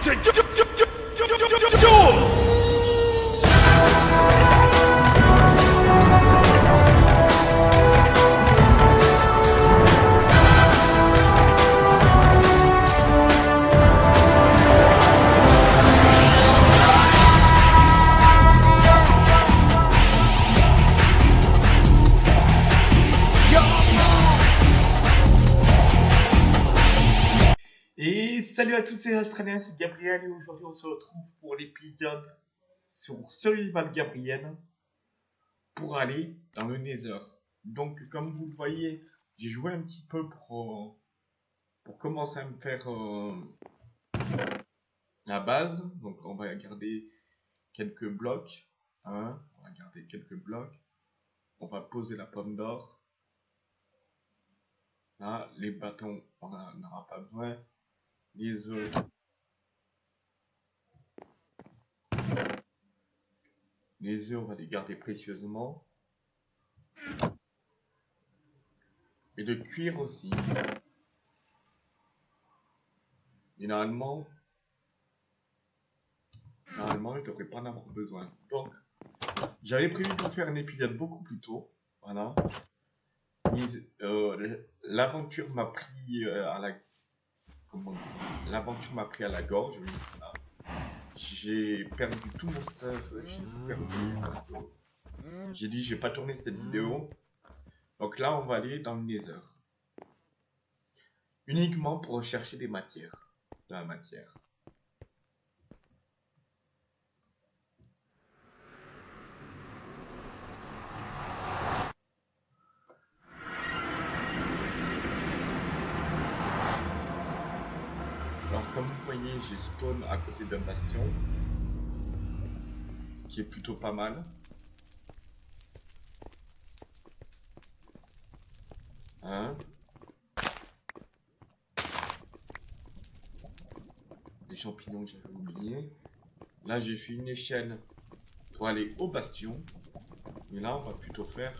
Et salut à tous, c'est Australien, c'est Gabriel et aujourd'hui on se retrouve pour l'épisode sur Survival Gabriel pour aller dans le Nether. Donc comme vous le voyez, j'ai joué un petit peu pour, euh, pour commencer à me faire euh, la base. Donc on va garder quelques blocs. Hein, on va garder quelques blocs. On va poser la pomme d'or. Les bâtons, on n'en aura pas besoin les œufs. Les œufs, on va les garder précieusement. Et le cuir aussi. Et normalement, normalement, je devrais pas en avoir besoin. Donc, j'avais prévu de faire un épisode beaucoup plus tôt. Voilà. Euh, l'aventure m'a pris euh, à la l'aventure m'a pris à la gorge. J'ai perdu tout mon stress, j'ai dit, j'ai pas tourné cette vidéo. Donc là, on va aller dans le Nether. Uniquement pour rechercher des matières. De la matière. comme vous voyez, j'ai spawn à côté d'un bastion. Qui est plutôt pas mal. Hein? Les champignons que j'avais oublié. Là, j'ai fait une échelle pour aller au bastion. Mais là, on va plutôt faire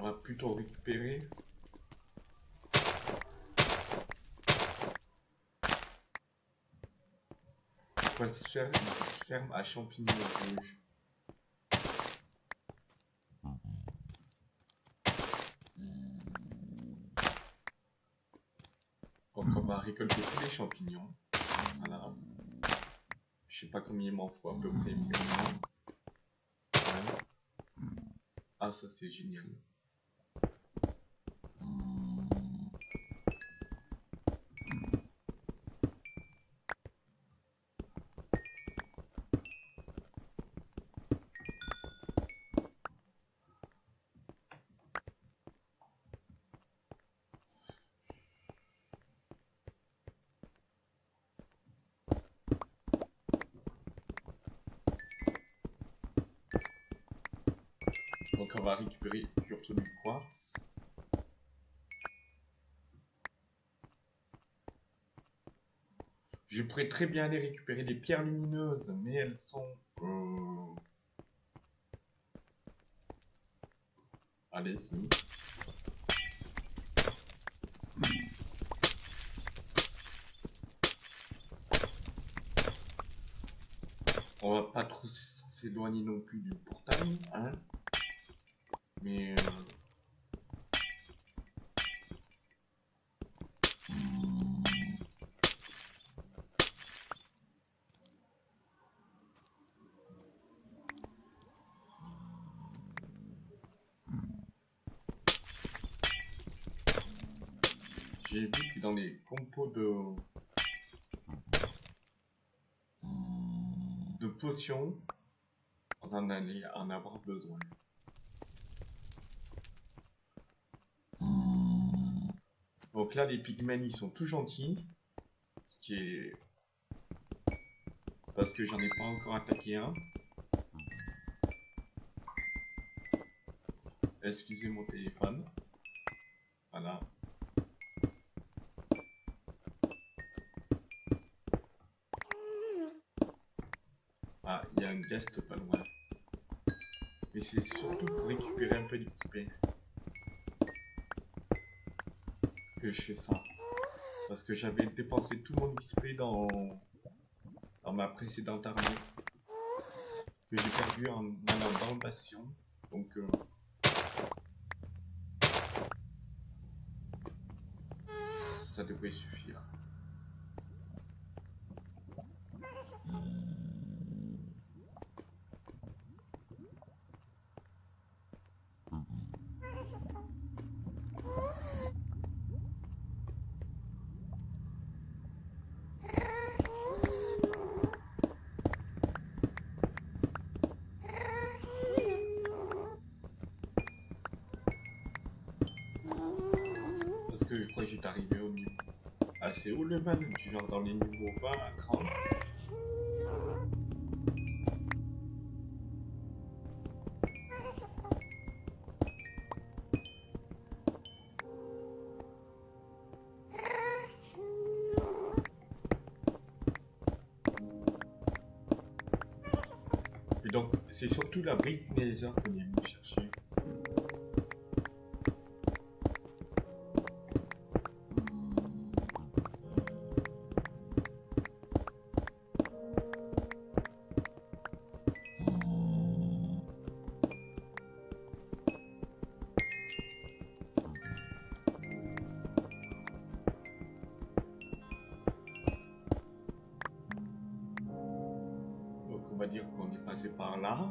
on va plutôt récupérer. Faire une ferme à champignons rouges. Donc on va récolter tous les champignons. Voilà. Je sais pas combien il m'en faut à peu près. Ah ça c'est génial. On va récupérer surtout du quartz. Je pourrais très bien aller récupérer des pierres lumineuses, mais elles sont... Euh... Allez-y. On va pas trop s'éloigner non plus du portail, hein j'ai vu que dans les compos de... de potions, on en allait en avoir besoin. Donc là, les pigmen, ils sont tout gentils. Ce qui est... Parce que j'en ai pas encore attaqué un. Excusez mon téléphone. Voilà. Pas loin. Mais c'est surtout pour récupérer un peu d'XP. que je fais ça. Parce que j'avais dépensé tout mon XP dans, dans ma précédente armée. Que j'ai perdu en allant dans le bastion. Donc... Euh, ça devrait suffire. C'est haut level, genre dans les niveaux 20 à 30. Et donc, c'est surtout la brique Nether qu'on est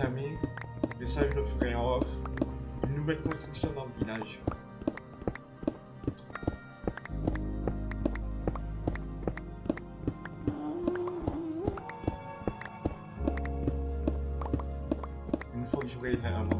chercher. ça je le ferai off. Une nouvelle construction dans le village. Une fois que j'aurai l'inventaire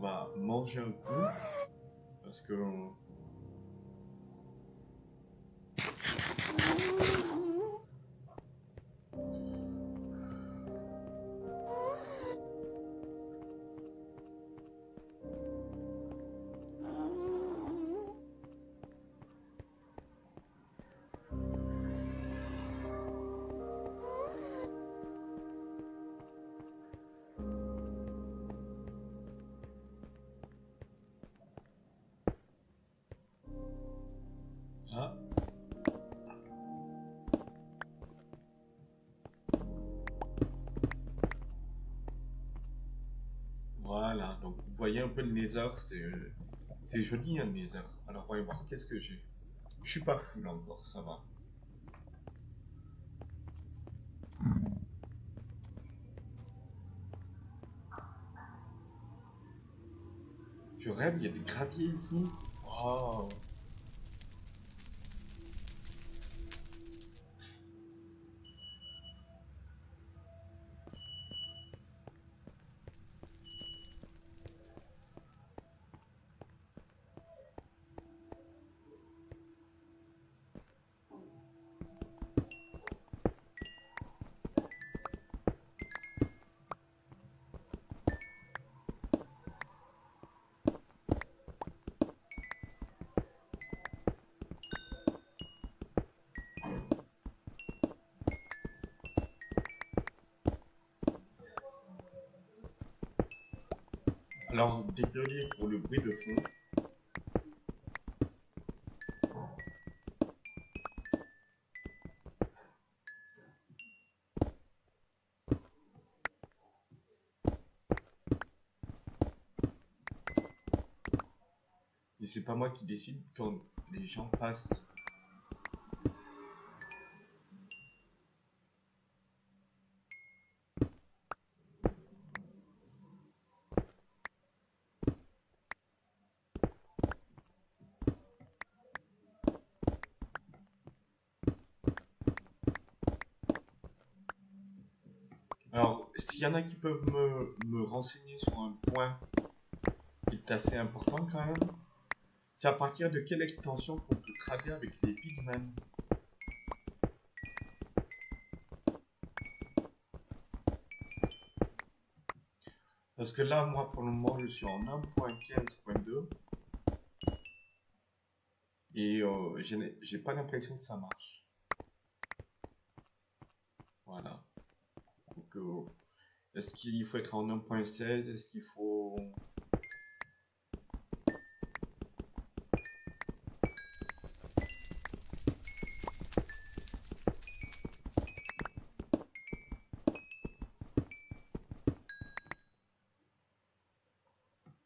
On va manger un coup. Parce que un peu le Nether, c'est joli un Nether. Alors voyons voir qu'est-ce que j'ai. Je suis pas fou là encore, ça va. Je rêve, il y a des graviers ici. Oh. Désolé pour le bruit de fond. Et c'est pas moi qui décide quand les gens passent. Alors, s'il y en a qui peuvent me, me renseigner sur un point qui est assez important quand même, c'est à partir de quelle extension qu'on peut trader avec les pigmen. Parce que là, moi, pour le moment, je suis en 1.15.2. Et euh, j'ai pas l'impression que ça marche. Voilà. Donc, euh, est-ce qu'il faut être en 1.16 Est-ce qu'il faut...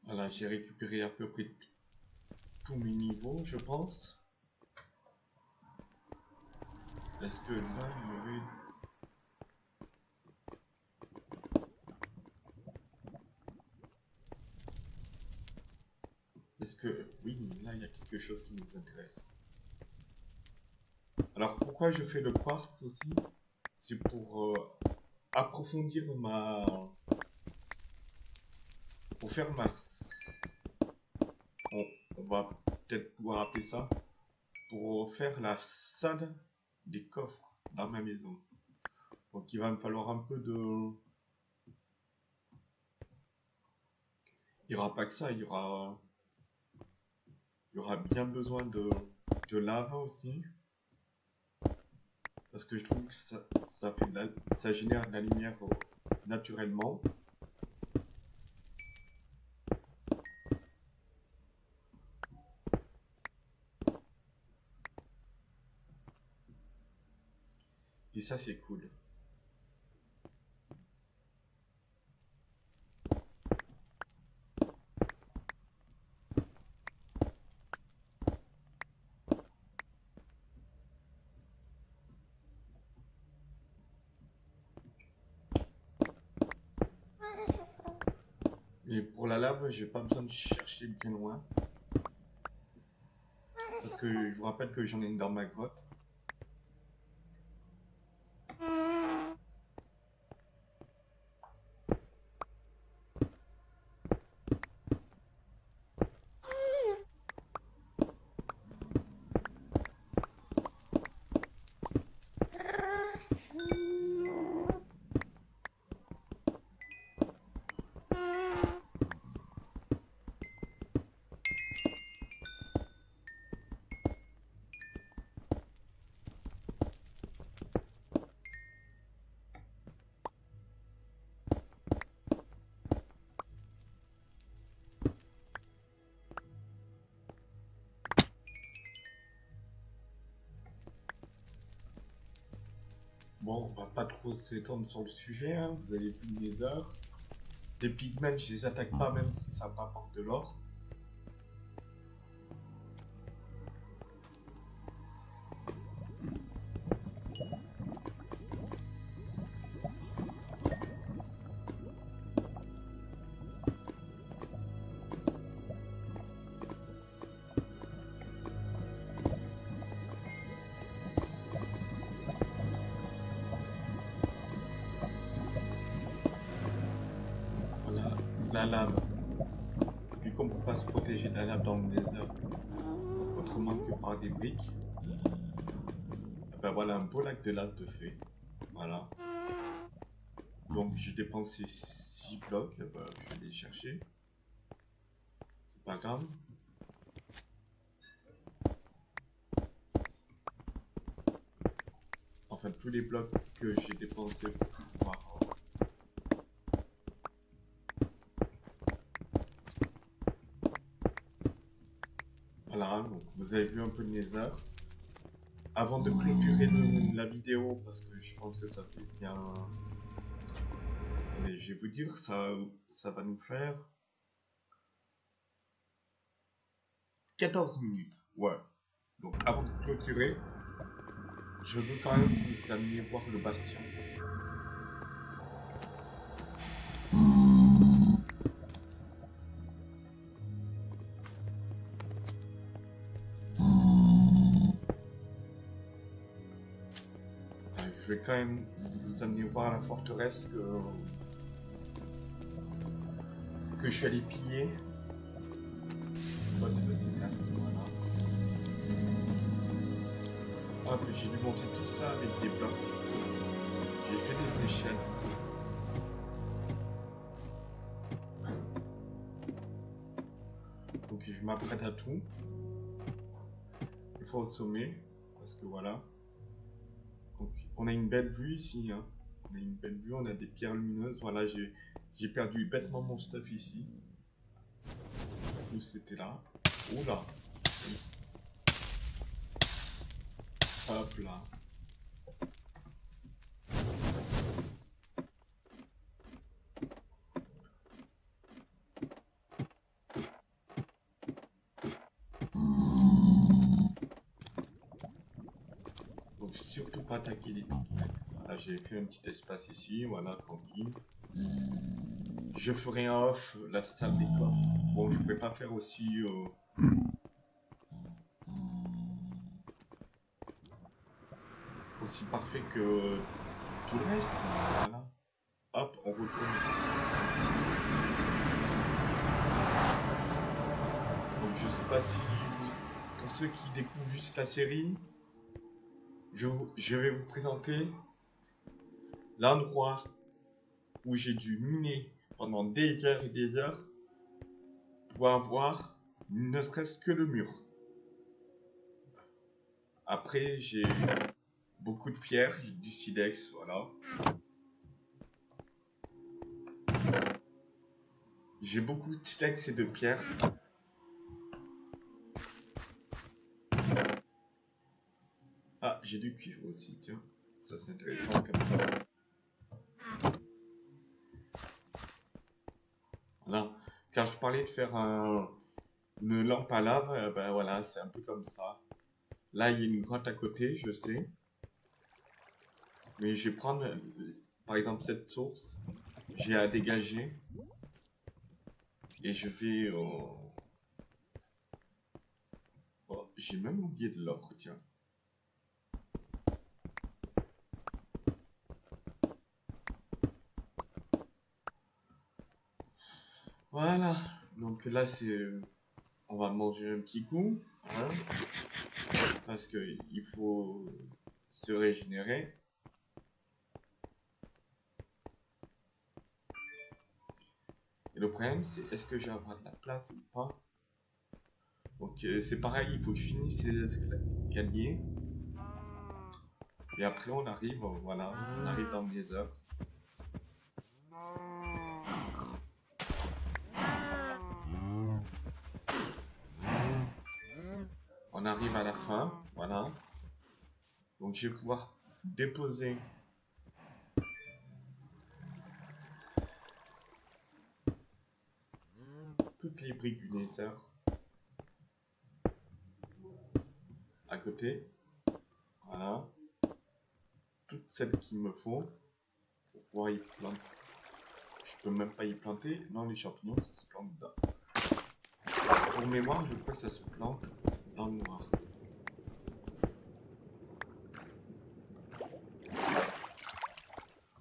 Voilà, j'ai récupéré à peu près tous mes niveaux, je pense. Est-ce que là, il y aurait... Est-ce que... Oui, là, il y a quelque chose qui nous intéresse. Alors, pourquoi je fais le quartz aussi? C'est pour euh, approfondir ma... Pour faire ma... On, on va peut-être pouvoir appeler ça. Pour faire la salle des coffres dans ma maison. Donc, il va me falloir un peu de... Il n'y aura pas que ça, il y aura... Il y aura bien besoin de, de lave aussi. Parce que je trouve que ça, ça, ça génère de la lumière euh, naturellement. Et ça, c'est cool. Et pour la lave, j'ai pas besoin de chercher bien loin. Parce que je vous rappelle que j'en ai une dans ma grotte. Bon, on va pas trop s'étendre sur le sujet, hein. vous avez plus les heures. Les pigments, je les attaque pas même si ça m'apporte de l'or. Voilà, la. Vu qu'on peut pas se protéger de la lave dans le désert autrement que par des briques, eh ben voilà un beau lac de lave de fait. Voilà. Donc j'ai dépensé 6 blocs, eh ben, je vais les chercher. C'est pas grave. Enfin tous les blocs que j'ai dépensés pour pouvoir Voilà, donc vous avez vu un peu de Nether. Avant de clôturer le- la vidéo, parce que je pense que ça fait bien... Allez, je vais vous dire, ça, ça va nous faire... 14 minutes, ouais. Donc avant de clôturer, je veux quand même que vous alliez voir le bastion. Je vais quand même vous amener voir la forteresse que, je suis allé piller. Hop, j'ai dû monter tout ça avec des blocs. J'ai fait des échelles. Donc je m'apprête à tout. Il faut au sommet, parce que voilà. On a une belle vue ici. hein. On a une belle vue, on a des pierres lumineuses. Voilà, j'ai perdu bêtement mon stuff ici. Où c'était là? Oula. Hop là. Donc surtout pas attaquer les. Voilà, j'ai fait un petit espace ici, voilà, tranquille. Je ferai en off la salle des coffres. Bon, je pourrais pas faire aussi... euh, aussi parfait que tout le reste. Voilà. Hop, on retourne. Donc je sais pas si... Pour ceux qui découvrent juste la série, je, vais vous présenter l'endroit où j'ai dû miner pendant des heures et des heures pour avoir ne serait-ce que le mur. Après, j'ai beaucoup de pierres, du silex, voilà. J'ai beaucoup de silex et de pierres. J'ai du cuivre aussi, tiens. Ça, c'est intéressant comme ça. Voilà. Quand je parlais de faire un- une lampe à lave, euh, ben voilà, c'est un peu comme ça. Là, il y a une grotte à côté, je sais. Mais je vais prendre, euh, par exemple, cette source. J'ai à dégager. Et je vais... euh, oh, j'ai même oublié de l'or, tiens. Voilà. Donc là, c'est... On va manger un petit coup. hein, parce que il faut se régénérer. Et le problème, c'est est-ce que j'ai de la place ou pas? Donc euh, c'est pareil, il faut que je finisse ces escaliers. Et après, on arrive, euh, voilà, on arrive dans des heures. On arrive à la fin, voilà. Donc je vais pouvoir déposer toutes les briques du Nether à côté. Voilà. Toutes celles qu'il me faut pour pouvoir y planter. Je peux même pas y planter. Non, les champignons, ça se plante dedans. Pour mémoire, je crois que ça se plante dans noir.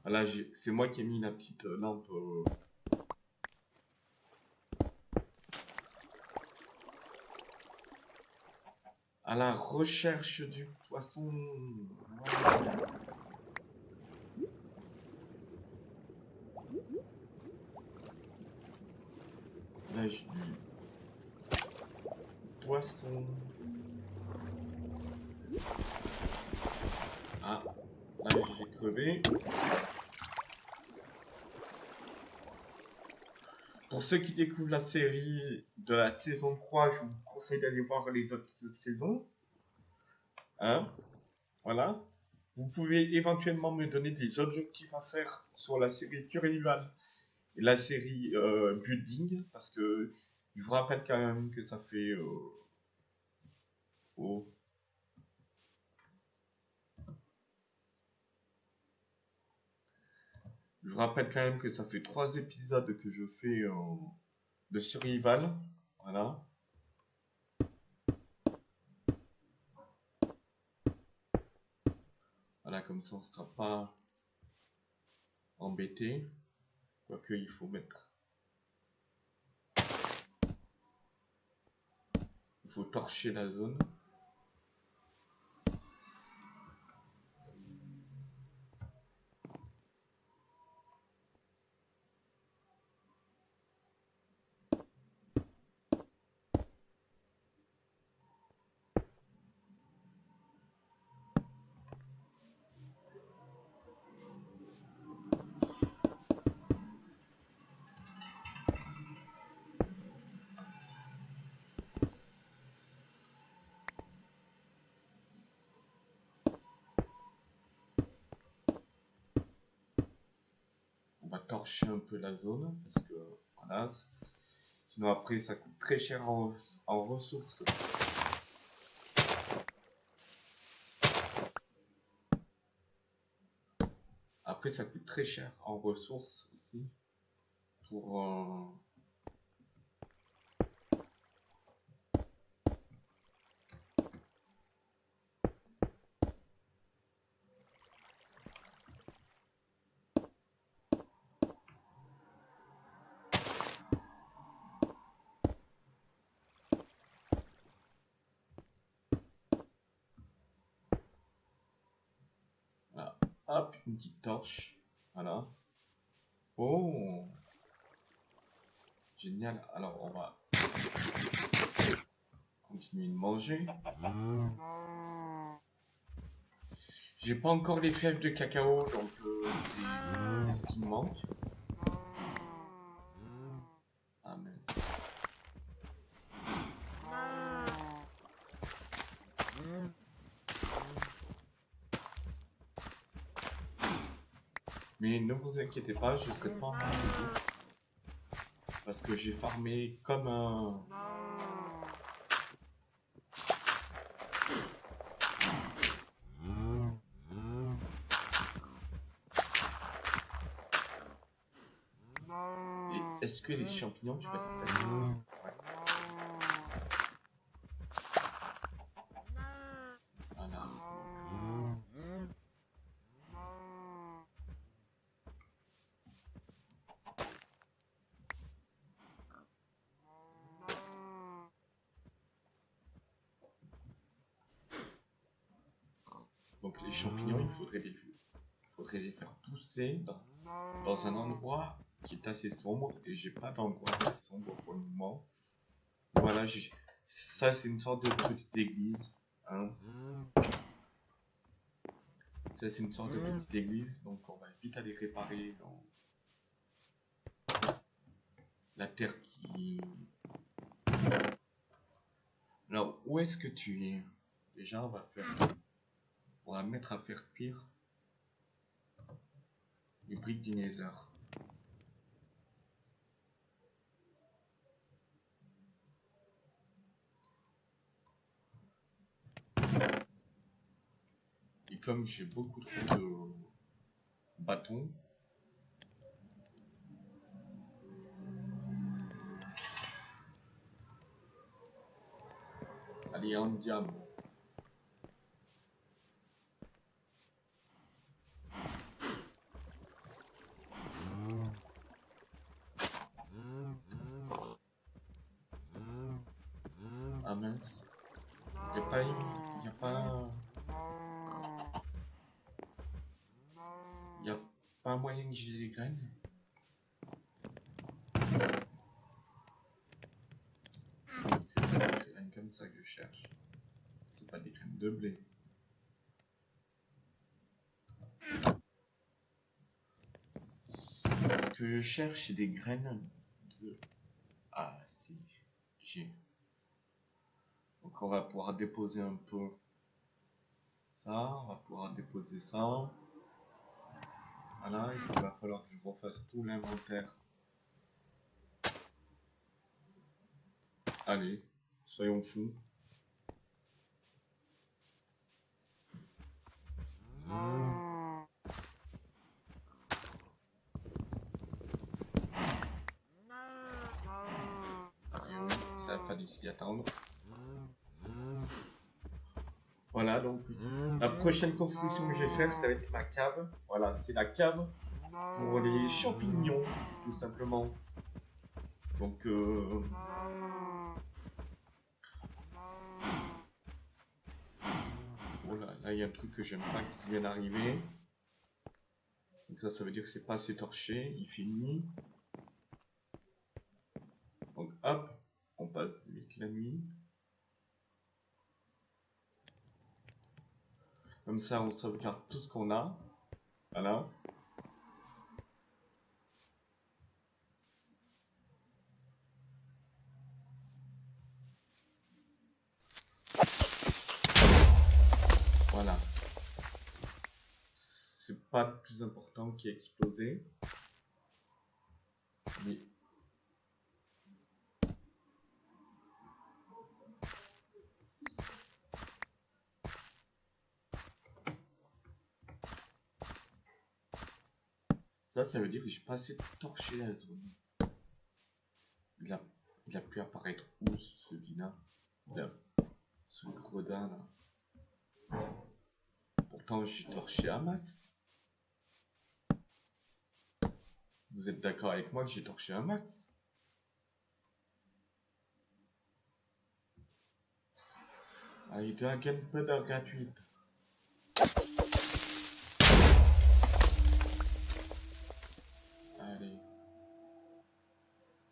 Voilà, j'ai- c'est moi qui ai mis la petite euh, lampe. euh, à la recherche du poisson. Là, j'ai du Ah, là j'ai crevé. Pour ceux qui découvrent la série de la saison 3, je vous conseille d'aller voir les autres saisons. Hein? Voilà. Vous pouvez éventuellement me donner des objectifs à faire sur la série Survival et la série euh, Building, parce que je vous rappelle quand même que ça fait... Euh, Je vous rappelle quand même que ça fait trois épisodes que je fais de survival. Voilà. Voilà, comme ça on ne sera pas embêté. Quoique il faut mettre. Il faut torcher la zone. Torcher un peu la zone parce que voilà, sinon après ça coûte très cher en, ressources. Après ça coûte très cher en ressources aussi pour euh, Hop, une petite torche. Voilà. Oh Génial. Alors, on va continuer de manger. J'ai pas encore les fèves de cacao, donc euh, c'est ce qui me manque. Ah mince. Mais ne vous inquiétez pas, je ne serai pas en ouf. Parce que j'ai farmé comme un... Est-ce que les champignons, tu vas les Donc les champignons, il faudrait les, faire pousser dans, un endroit qui est assez sombre. Et j'ai pas d'endroit assez sombre pour le moment. Voilà, ça c'est une sorte de petite église. Hein. Ça c'est une sorte de petite église. Donc on va vite aller réparer dans la terre qui... Alors, où est-ce que tu es? Déjà, on va faire on va mettre à faire cuire les briques du Nether. Et comme j'ai beaucoup trop de bâtons, allez en diamant. Ah mince. Y a pas une... Y a pas... Y a pas moyen que j'ai des graines C'est des graines comme ça que je cherche. C'est pas des graines de blé. Ce que je cherche, c'est des graines de si, j'ai. On va pouvoir déposer un peu ça, on va pouvoir déposer ça. Voilà, il va falloir que je refasse tout l'inventaire. Allez, soyons fous. Ça va falloir s'y attendre. Voilà, donc la prochaine construction que je vais faire, ça va être ma cave. Voilà, c'est la cave pour les champignons, tout simplement. Donc, euh... Oh là, là, il y a un truc que j'aime pas qui vient d'arriver. Donc ça, ça veut dire que c'est pas assez torché. Il fait nuit. Donc, hop, on passe vite la nuit. Comme ça, on sauvegarde tout ce qu'on a. Voilà. Voilà. C'est pas le plus important qui a explosé. Mais Ça, ça veut dire que j'ai pas assez torché la zone. Il a, il a pu apparaître où ce vilain Là. Ce gredin là. Pourtant, j'ai torché un max. Vous êtes d'accord avec moi que j'ai torché un max? Ah, il doit un peu gratuite.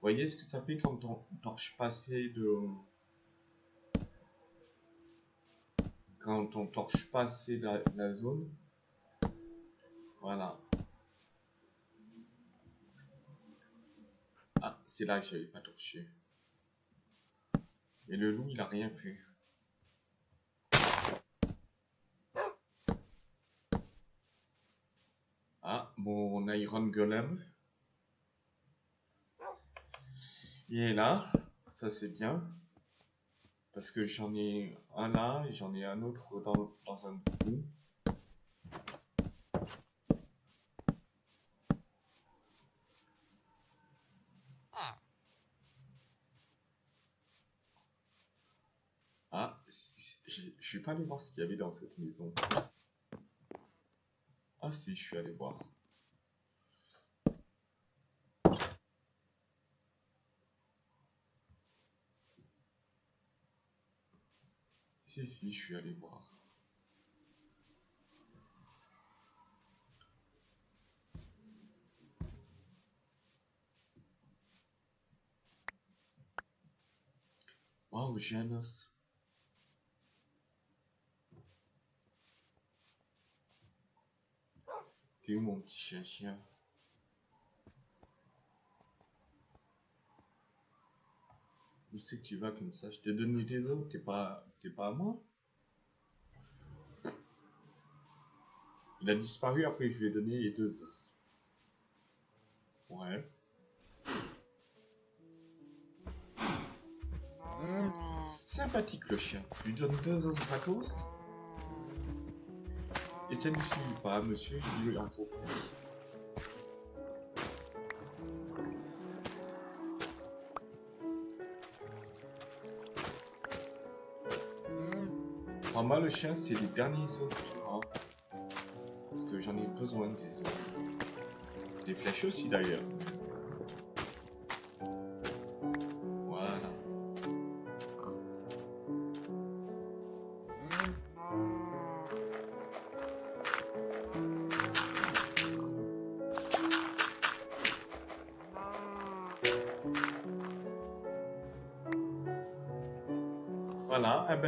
Voyez ce que ça fait quand on torche pas assez de... Quand on torche pas assez la, la zone. Voilà. Ah, c'est là que j'avais pas torché. Et le loup, il a rien fait. Ah, mon Iron Golem. Il est là, ça c'est bien. Parce que j'en ai un là et j'en ai un autre dans, dans un trou. Ah, je suis pas allé voir ce qu'il y avait dans cette maison. Ah si, je suis allé voir. Si, si, je suis allé voir. Wow, Janus. T'es où mon petit chien-chien Où c'est que tu vas comme ça? Je t'ai donné tes os, t'es pas, t'es pas à moi? Il a disparu, après je lui ai donné les deux os. Ouais. sympathique le chien. Je lui donne deux os gratos? Et ça ne suffit pas, monsieur, il lui en faut plus. Le chien, c'est les derniers os que Parce que j'en ai besoin des flèches aussi, d'ailleurs.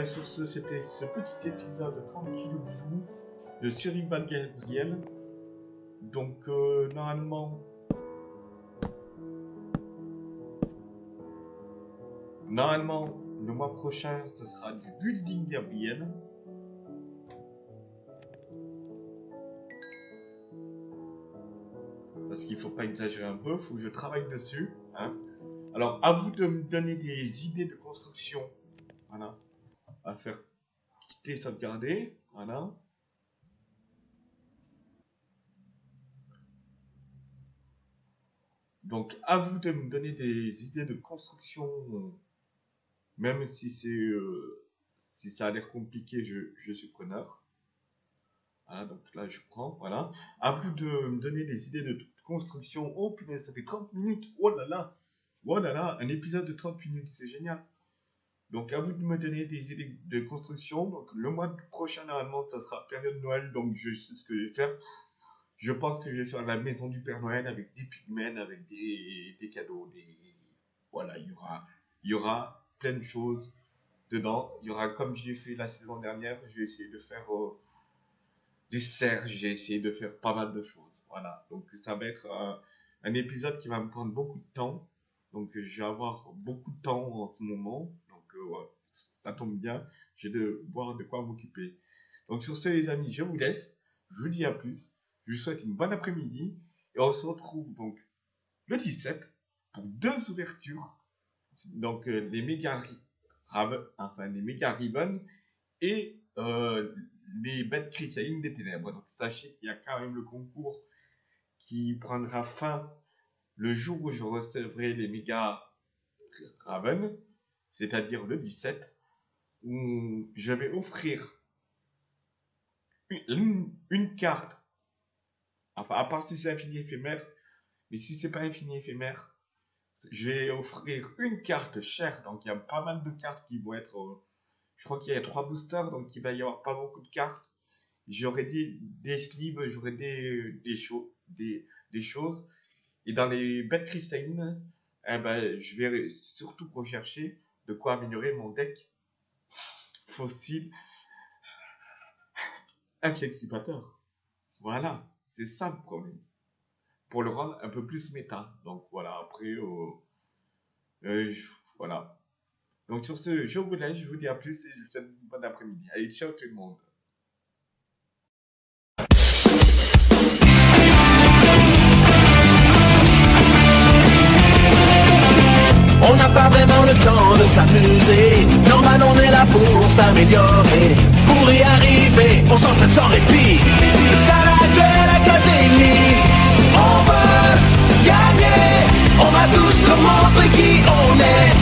Sur ce, c'était ce petit épisode tranquille de Survival Gabriel. Donc, euh, normalement, Normalement, le mois prochain, ce sera du building Gabriel. Parce qu'il faut pas exagérer un peu, il faut que je travaille dessus. Hein. Alors, à vous de me donner des idées de construction. Voilà. À faire quitter, sauvegarder. Voilà. Donc, à vous de me donner des idées de construction, même si c'est euh, si ça a l'air compliqué, je, suis preneur. Voilà, donc là, je prends, voilà. À vous de me donner des idées de construction. Oh punaise, ça fait 30 minutes. Oh là là. Oh là là, un épisode de 30 minutes, c'est génial. Donc, à vous de me donner des idées de construction. Donc, le mois prochain, normalement, ça sera période Noël. Donc, je sais ce que je vais faire. Je pense que je vais faire la maison du Père Noël avec des pigments, avec des, des cadeaux, des... Voilà, il y aura, y aura plein de choses dedans. Il y aura, comme j'ai fait la saison dernière, je vais essayer de faire euh, des serres, j'ai essayé de faire pas mal de choses. Voilà, donc ça va être un épisode qui va me prendre beaucoup de temps. Donc je vais avoir beaucoup de temps en ce moment. Ça tombe bien, j'ai de voir de quoi m'occuper. Donc sur ce les amis, je vous laisse. Je vous dis à plus. Je vous souhaite une bonne après-midi et on se retrouve donc le 17 pour deux ouvertures. Donc euh, les méga enfin les méga ribbons et euh, les bêtes chrysalines des ténèbres. Donc sachez qu'il y a quand même le concours qui prendra fin le jour où je recevrai les méga Raven, c'est-à-dire le 17, où je vais offrir une carte Enfin, à part si c'est infini éphémère. Mais si c'est pas infini éphémère, je vais offrir une carte chère. Donc, il y a pas mal de cartes qui vont être. Euh, je crois qu'il y a trois boosters, donc il va y avoir pas beaucoup de cartes. J'aurai des, des sleeves, j'aurai des, des, des, des, choses. Et dans les bêtes cristallines, eh ben, je vais surtout rechercher de quoi améliorer mon deck fossile inflexipateur. Voilà. C'est ça le problème. Pour le rendre un peu plus méta. Donc voilà, après, euh, euh, voilà. Donc sur ce, je vous laisse, je vous dis à plus et je vous souhaite une bonne après-midi. Allez, ciao tout le monde. temps de s'amuser. Normal, on est là pour s'améliorer. Pour y arriver, on s'entraîne sans répit. C'est ça la Duel Académie. On veut gagner. On va tous nous montrer qui on est.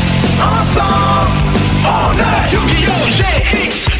Ensemble, on est Yu-Gi-Oh! GX!